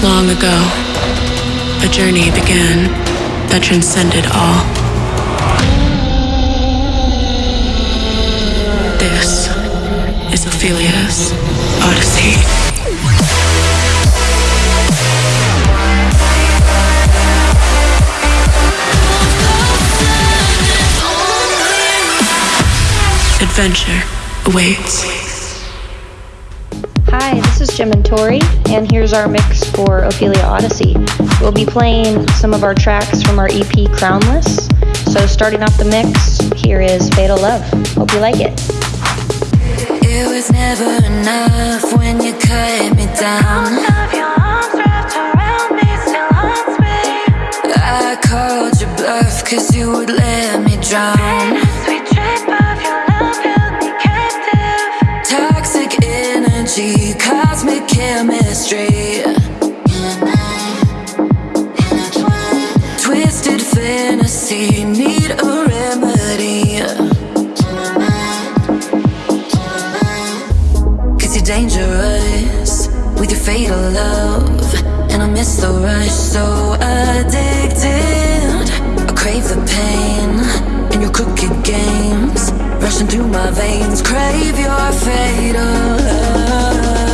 Long ago, a journey began that transcended all. This is Ophelia's Odyssey. Adventure awaits. Hi, this is Jim and Tori, and here's our mix for Ophelia Odyssey. We'll be playing some of our tracks from our EP Crownless. So, starting off the mix, here is Fatal Love. Hope you like it. It was never enough when you cut me down. I called your bluff cause you would let me drown. cosmic chemistry. Fatal love. And I miss the rush, so addicted. I crave the pain in your crooked games rushing through my veins. Crave your fatal love.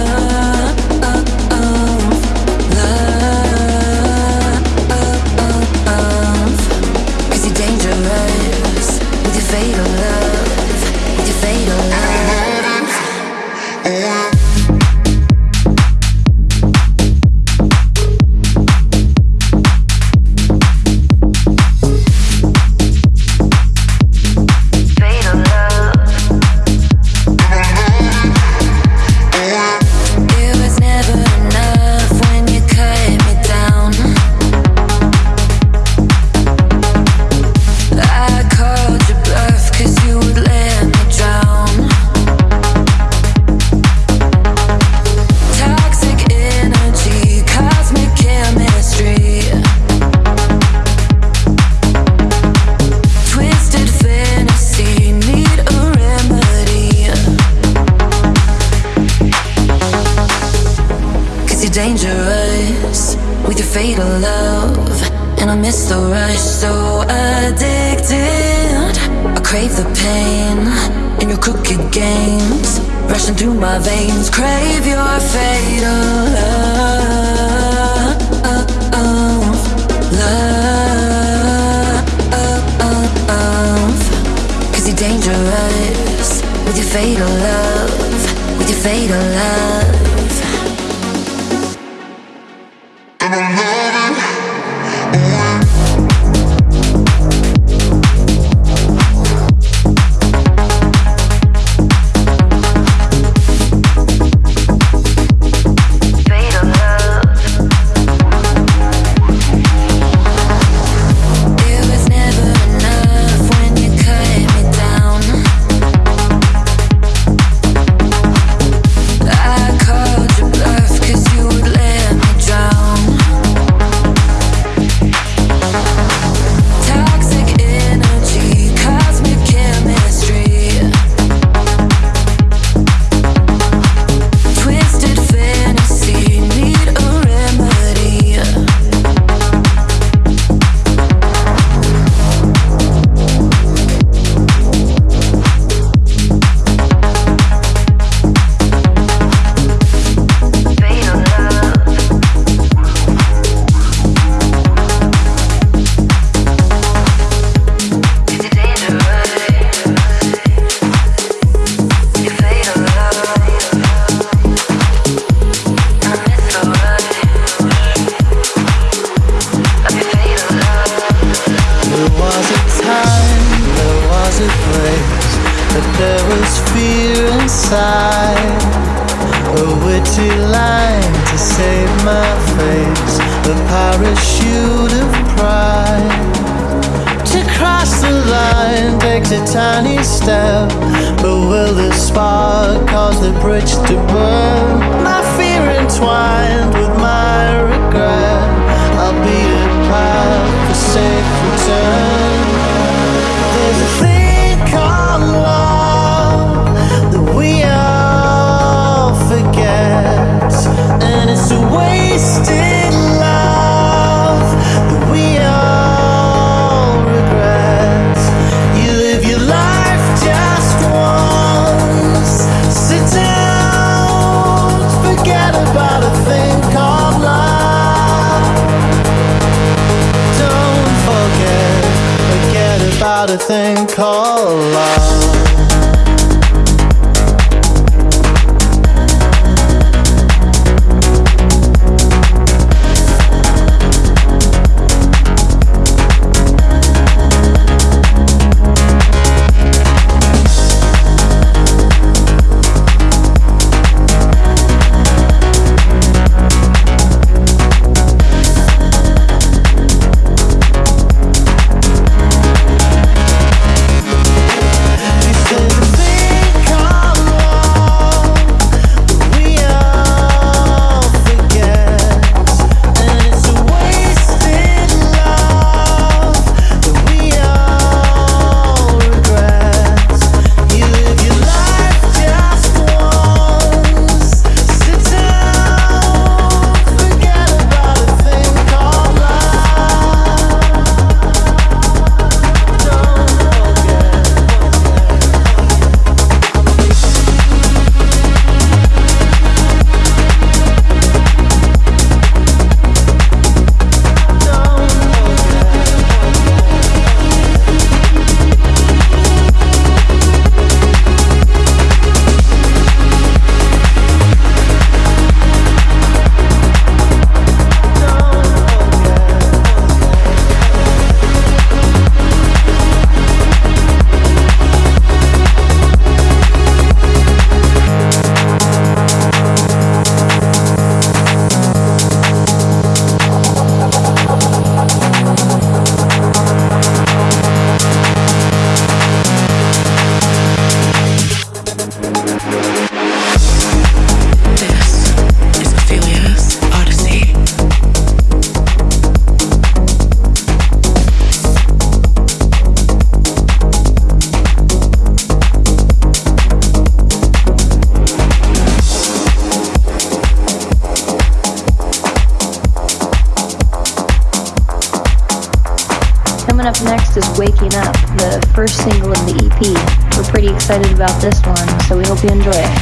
about this one, so we hope you enjoy it.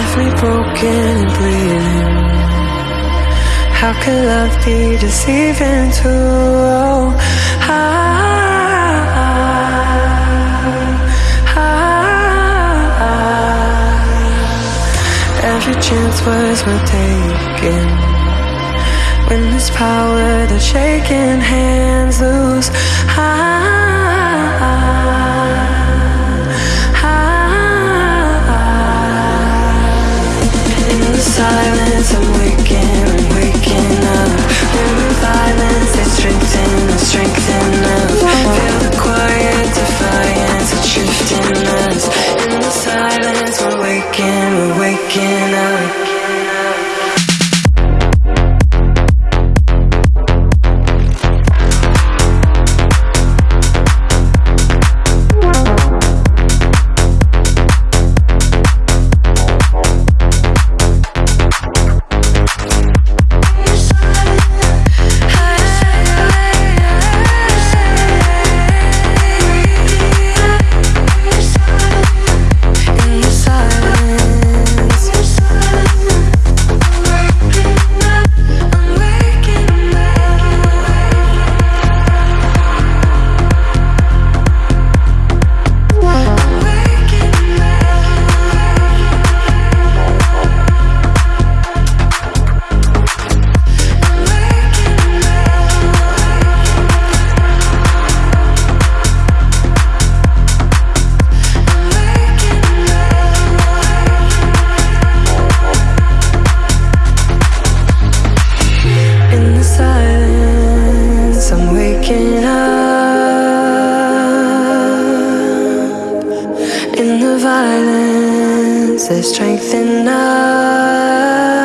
Every broken and bleeding How could love be deceiving to oh, Every chance was worth taking When this power, the shaking hands loose I silence, I'm waking, I'm waking up. Human violence is strengthening, the strength up. Feel the quiet defiance, it's shifting us. In the silence, we're waking, we're waking up. In the violence, there's strength in us.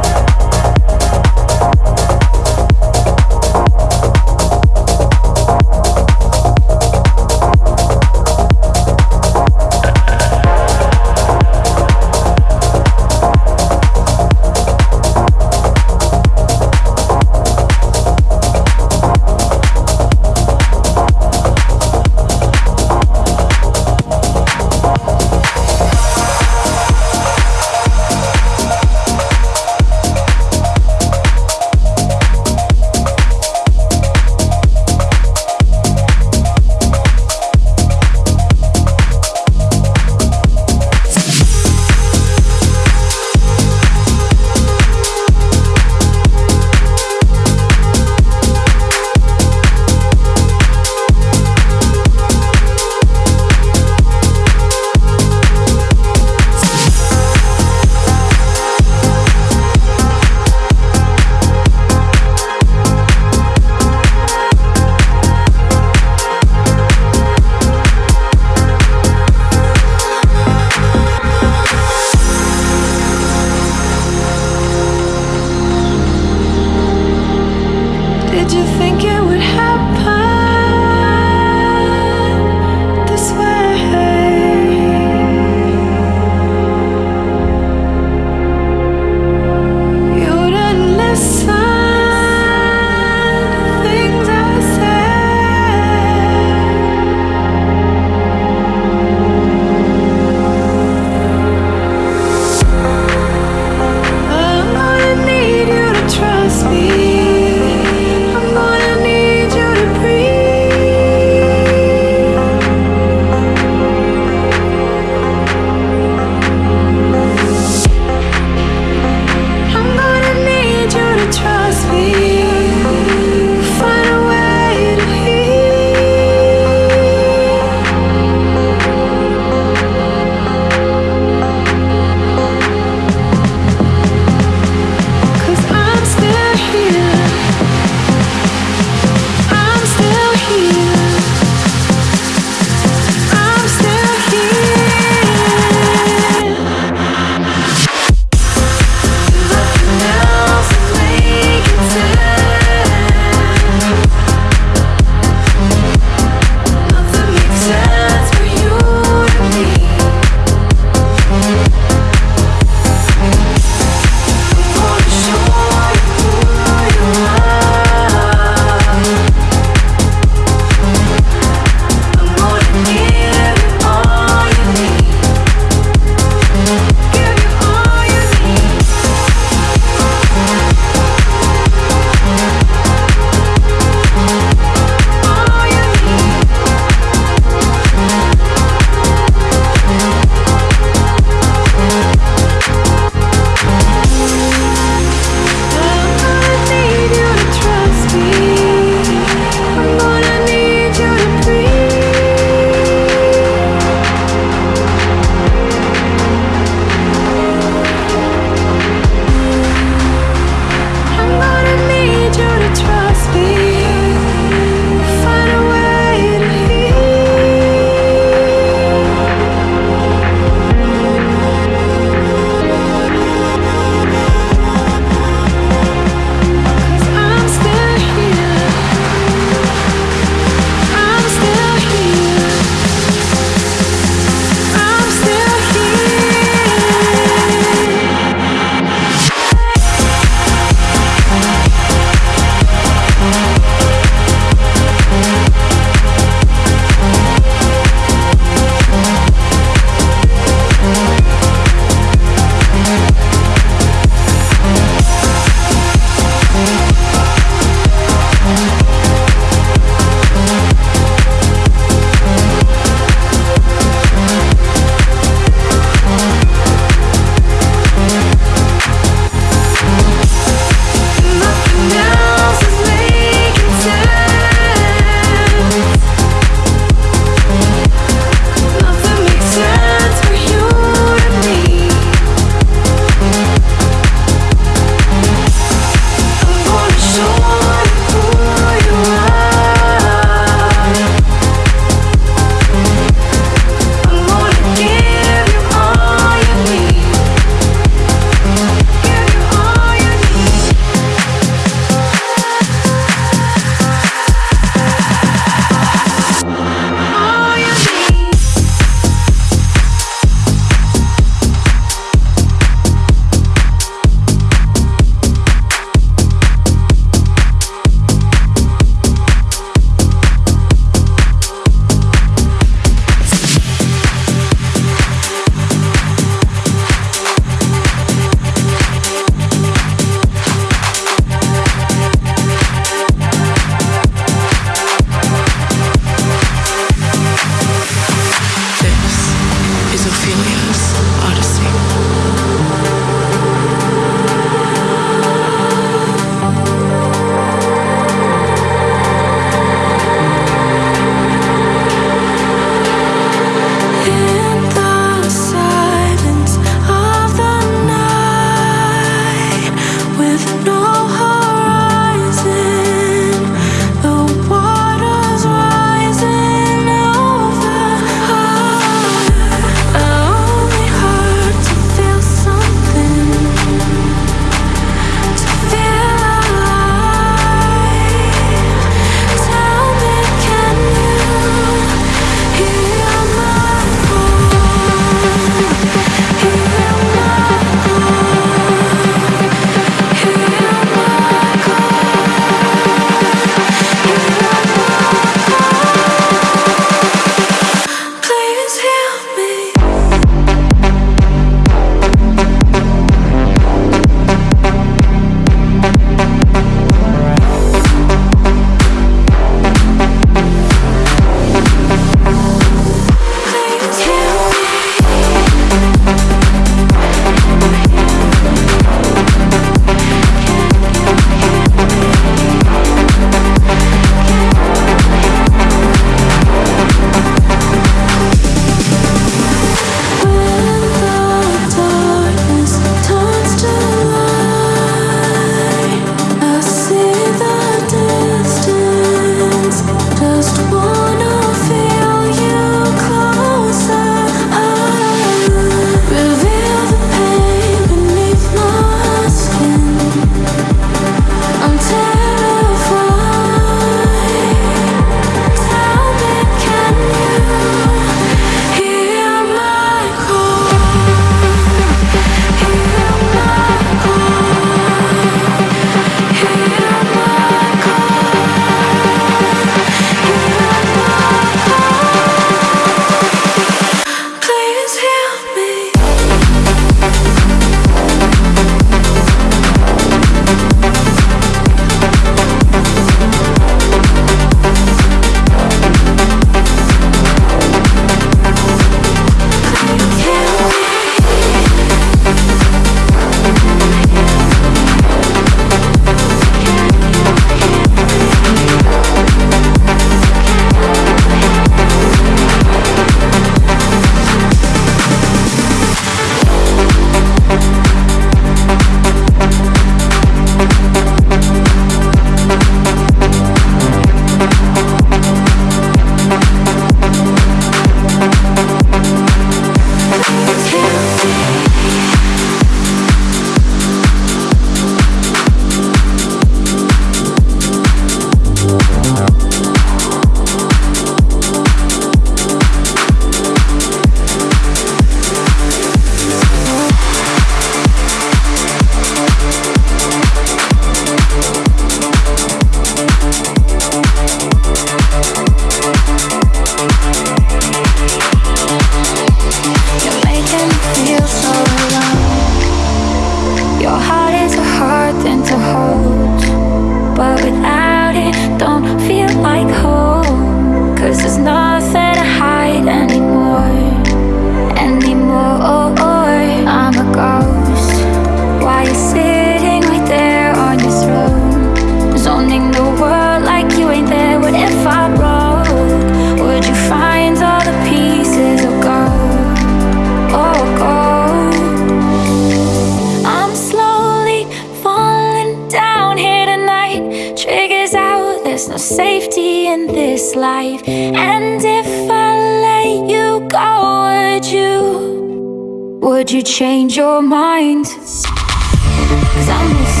life And if I let you go, would you Would you change your mind? Cause I'm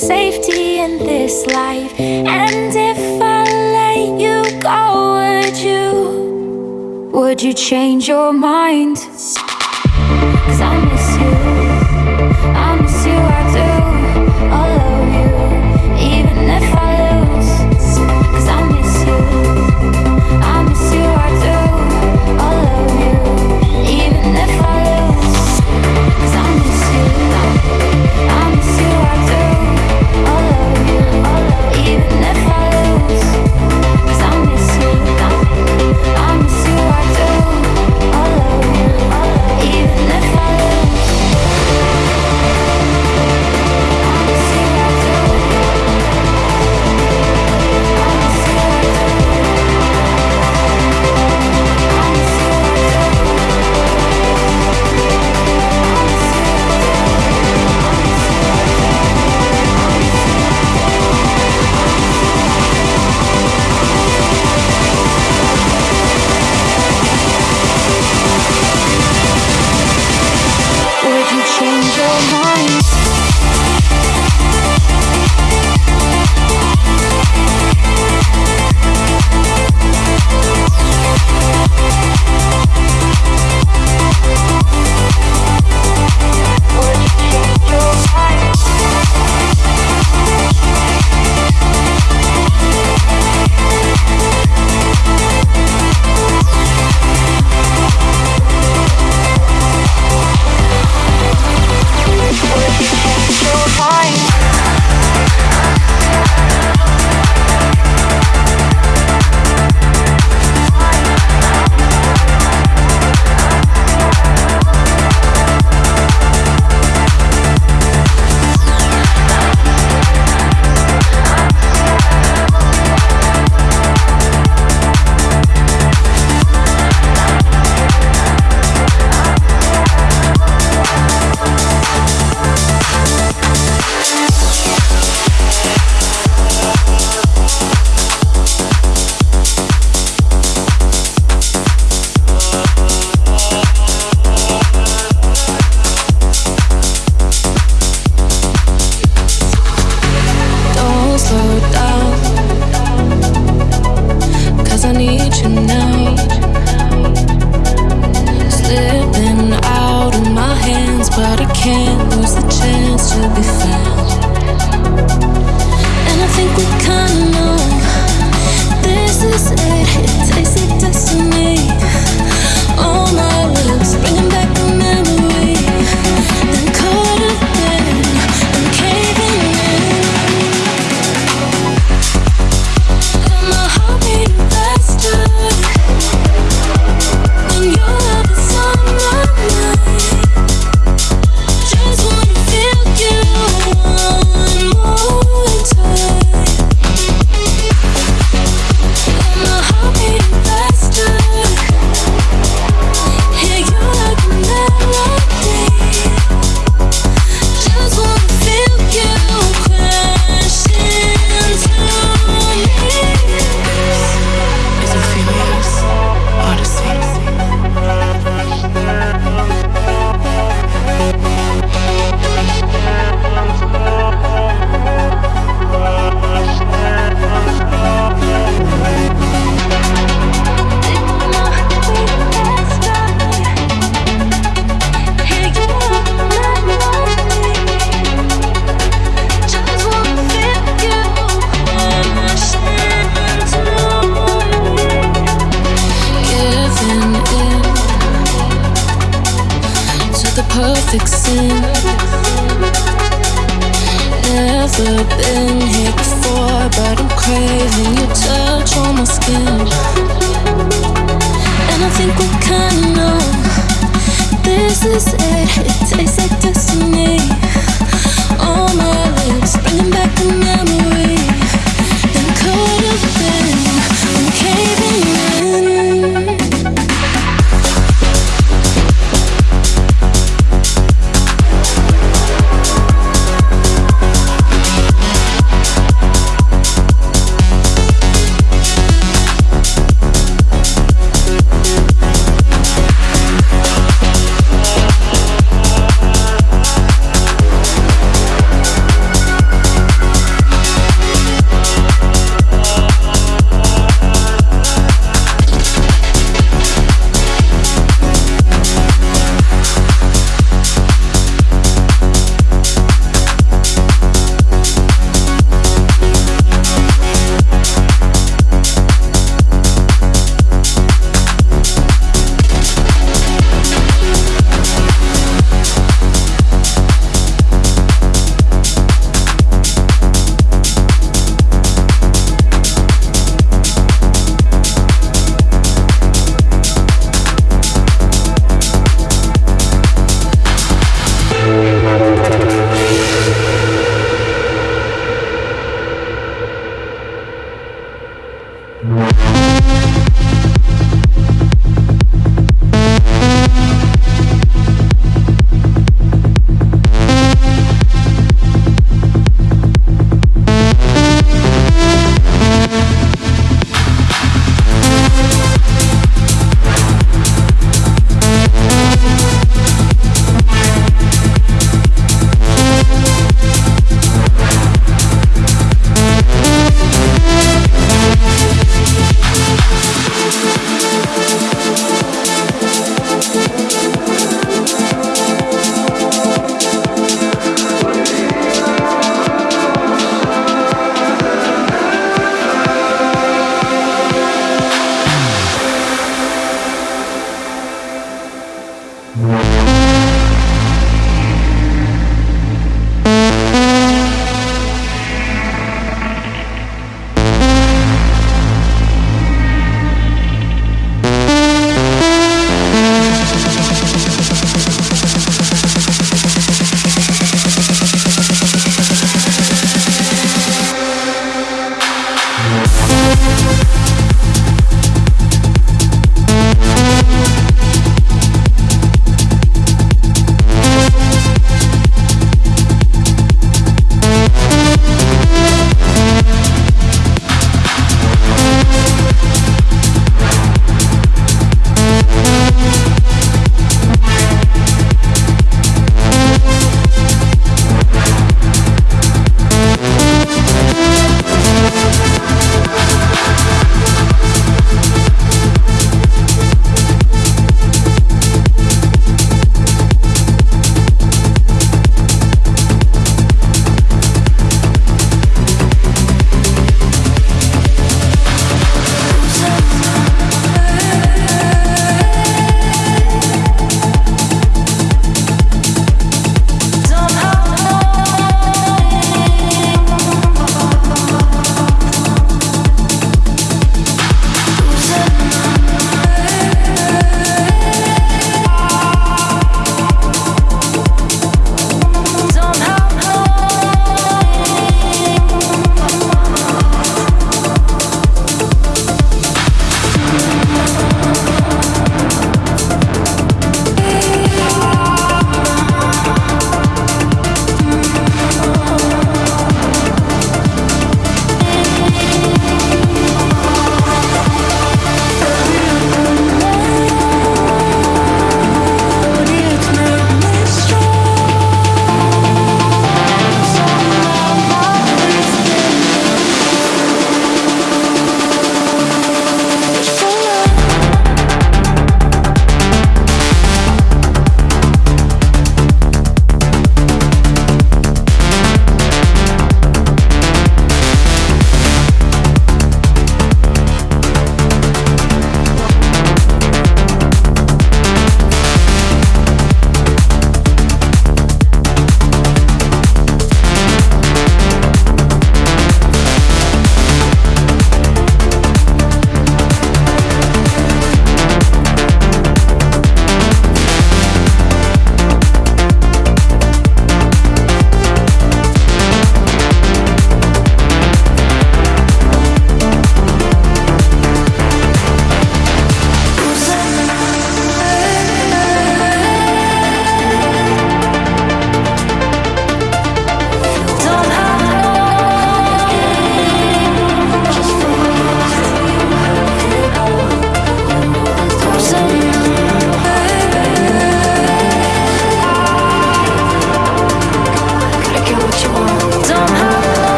safety in this life. And if I let you go, would you? Would you change your mind? Cause I miss you. No.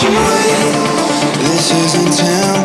This isn't town.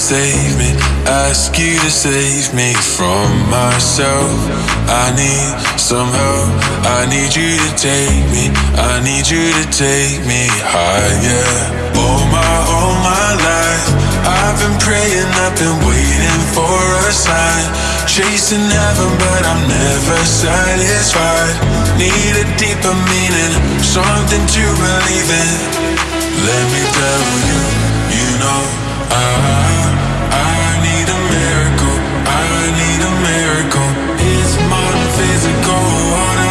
save me, ask you to save me from myself. I need some help, I need you to take me, I need you to take me higher. All my, all my life, I've been praying, I've been waiting for a sign. Chasing heaven, but I'm never satisfied. Need a deeper meaning, something to believe in. Let me tell you, you know I I need a miracle. It's my physical. Water.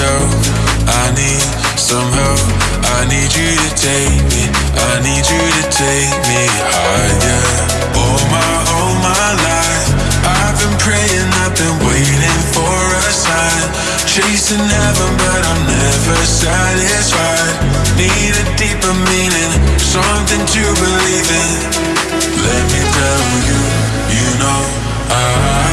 Myself. I need some help. I need you to take me. I need you to take me higher. All my, all my life, I've been praying, I've been waiting for a sign. Chasing heaven, but I'm never satisfied. Need a deeper meaning, something to believe in. Let me tell you, you know I,